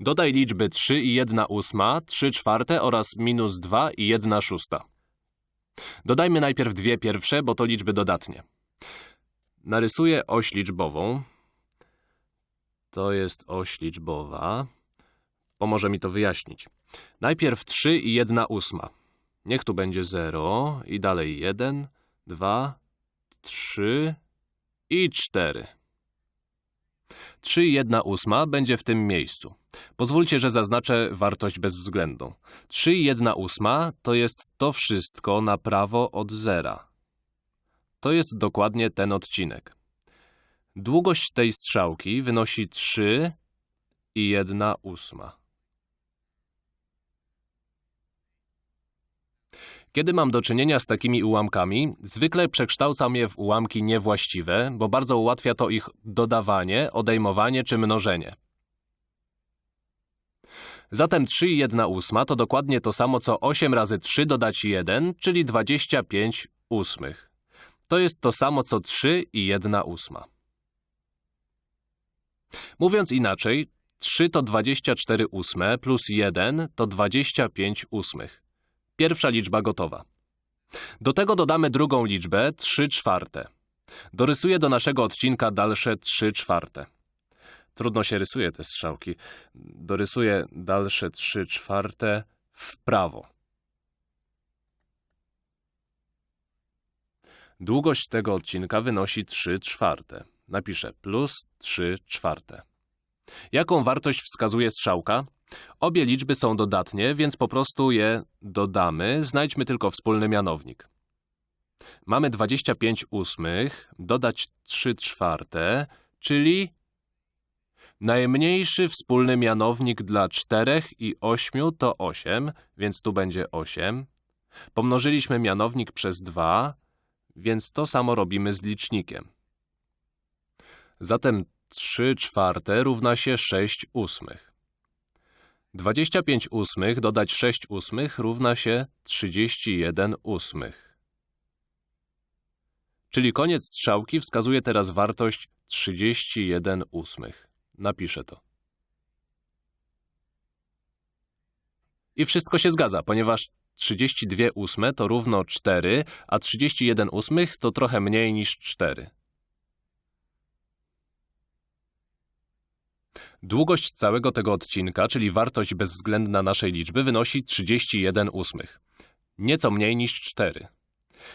Dodaj liczby 3 i 1 ósma, 3 czwarte oraz minus 2 i 1 szósta. Dodajmy najpierw dwie pierwsze, bo to liczby dodatnie. Narysuję oś liczbową. To jest oś liczbowa. Pomoże mi to wyjaśnić. Najpierw 3 i 1 ósma. Niech tu będzie 0 i dalej 1, 2, 3 i 4. 3 i 1 ósma będzie w tym miejscu. Pozwólcie, że zaznaczę wartość bezwzględną. 3 i 1 ósma to jest to wszystko na prawo od zera. To jest dokładnie ten odcinek. Długość tej strzałki wynosi 3 i 1 ósma. Kiedy mam do czynienia z takimi ułamkami, zwykle przekształcam je w ułamki niewłaściwe, bo bardzo ułatwia to ich dodawanie, odejmowanie czy mnożenie. Zatem 3 i 1 ósma to dokładnie to samo co 8 razy 3 dodać 1, czyli 25 ósmych. To jest to samo co 3 i 1 ósma. Mówiąc inaczej, 3 to 24 ósme plus 1 to 25 ósmych. Pierwsza liczba gotowa. Do tego dodamy drugą liczbę 3 czwarte. Dorysuję do naszego odcinka dalsze 3 czwarte. Trudno się rysuje te strzałki. Dorysuję dalsze 3 czwarte w prawo. Długość tego odcinka wynosi 3 czwarte. Napiszę plus 3 czwarte. Jaką wartość wskazuje strzałka? Obie liczby są dodatnie, więc po prostu je dodamy. Znajdźmy tylko wspólny mianownik. Mamy 25 ósmych, dodać 3 czwarte, czyli najmniejszy wspólny mianownik dla 4 i 8 to 8, więc tu będzie 8. Pomnożyliśmy mianownik przez 2, więc to samo robimy z licznikiem. Zatem 3 czwarte równa się 6 ósmych. 25 ósmych dodać 6 ósmych równa się 31 ósmych. Czyli koniec strzałki wskazuje teraz wartość 31 ósmych. Napiszę to. I wszystko się zgadza, ponieważ 32 ósme to równo 4, a 31 ósmych to trochę mniej niż 4. Długość całego tego odcinka, czyli wartość bezwzględna naszej liczby, wynosi 31 ósmych. Nieco mniej niż 4.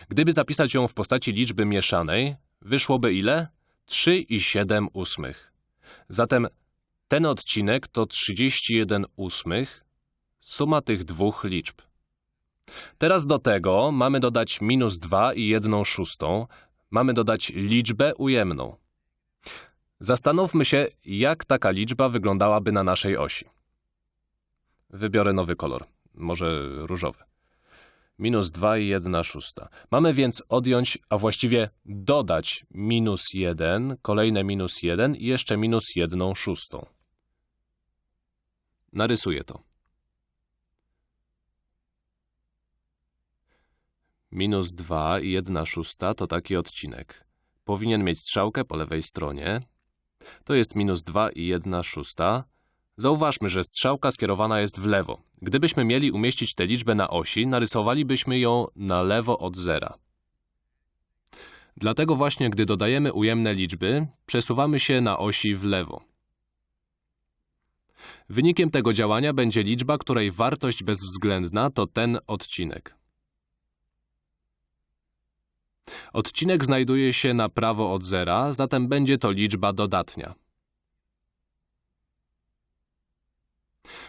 Gdyby zapisać ją w postaci liczby mieszanej, wyszłoby ile? 3 i 7 ósmych. Zatem ten odcinek to 31 ósmych, suma tych dwóch liczb. Teraz do tego mamy dodać minus 2 i 1 szóstą, mamy dodać liczbę ujemną. Zastanówmy się, jak taka liczba wyglądałaby na naszej osi. Wybiorę nowy kolor, może różowy. Minus 2 i 1 szósta. Mamy więc odjąć, a właściwie dodać minus 1, kolejne minus 1 i jeszcze minus 1 szóstą. Narysuję to. Minus 2 i 1 szósta to taki odcinek. Powinien mieć strzałkę po lewej stronie, to jest minus 2 i 1 szósta. Zauważmy, że strzałka skierowana jest w lewo. Gdybyśmy mieli umieścić tę liczbę na osi, narysowalibyśmy ją na lewo od zera. Dlatego właśnie, gdy dodajemy ujemne liczby, przesuwamy się na osi w lewo. Wynikiem tego działania będzie liczba, której wartość bezwzględna to ten odcinek. Odcinek znajduje się na prawo od zera, zatem będzie to liczba dodatnia.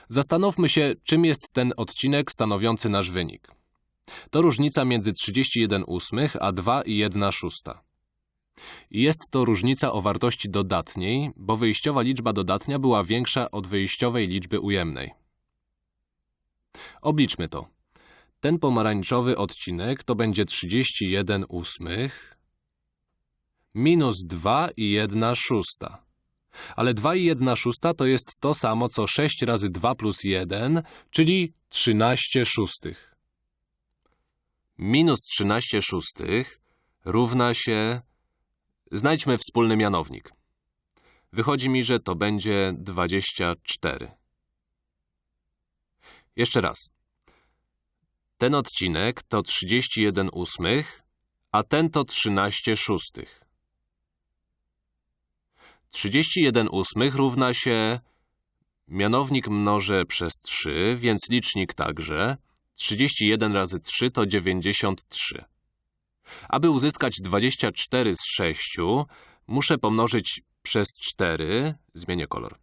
Zastanówmy się, czym jest ten odcinek stanowiący nasz wynik. To różnica między 31 ósmych a 2 i 1 szósta. Jest to różnica o wartości dodatniej, bo wyjściowa liczba dodatnia była większa od wyjściowej liczby ujemnej. Obliczmy to. Ten pomarańczowy odcinek to będzie 31 ósmych minus 2 i 1 szósta. Ale 2 i 1 szósta to jest to samo, co 6 razy 2 plus 1, czyli 13 szóstych. Minus 13 szóstych równa się... Znajdźmy wspólny mianownik. Wychodzi mi, że to będzie 24. Jeszcze raz. Ten odcinek to 31 ósmych, a ten to 13 szóstych. 31 ósmych równa się mianownik mnożę przez 3, więc licznik także. 31 razy 3 to 93. Aby uzyskać 24 z 6, muszę pomnożyć przez 4, zmienię kolor.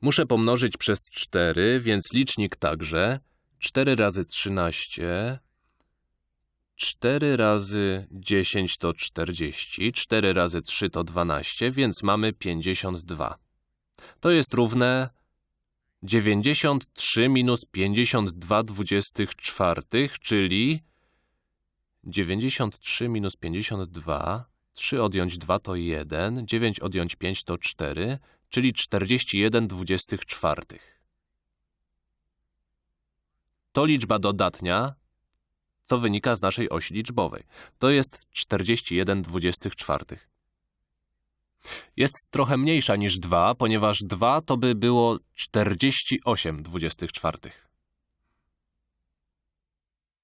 Muszę pomnożyć przez 4, więc licznik także. 4 razy 13, 4 razy 10 to 40, 4 razy 3 to 12, więc mamy 52. To jest równe 93 minus 52 dwudziestych czwartych, czyli 93 minus 52, 3 odjąć 2 to 1, 9 odjąć 5 to 4, czyli 41 dwudziestych czwartych. To liczba dodatnia, co wynika z naszej osi liczbowej. To jest 41 dwudziestych czwartych. Jest trochę mniejsza niż 2, ponieważ 2 to by było 48 dwudziestych czwartych.